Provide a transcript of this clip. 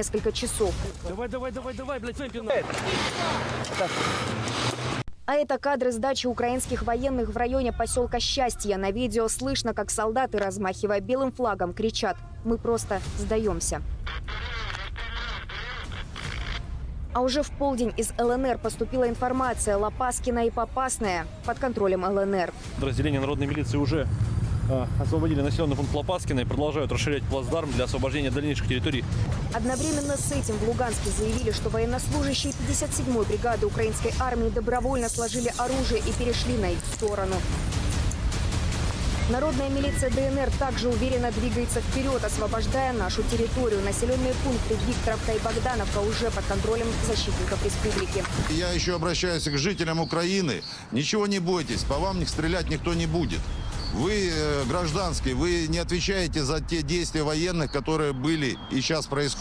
несколько часов. Давай, давай, давай, давай, блядь, Фэмпина. А это кадры сдачи украинских военных в районе поселка Счастье. На видео слышно, как солдаты, размахивая белым флагом, кричат «Мы просто сдаемся». А уже в полдень из ЛНР поступила информация Лопаскина и Попасная под контролем ЛНР. Подразделения народной милиции уже освободили населенный пункт Лопаскина и продолжают расширять плацдарм для освобождения дальнейших территорий. Одновременно с этим в Луганске заявили, что военнослужащие 57-й бригады украинской армии добровольно сложили оружие и перешли на их сторону. Народная милиция ДНР также уверенно двигается вперед, освобождая нашу территорию. Населенные пункты Викторовка и Богдановка уже под контролем защитников республики. Я еще обращаюсь к жителям Украины. Ничего не бойтесь, по вам стрелять никто не будет. Вы э, гражданские, вы не отвечаете за те действия военных, которые были и сейчас происходят.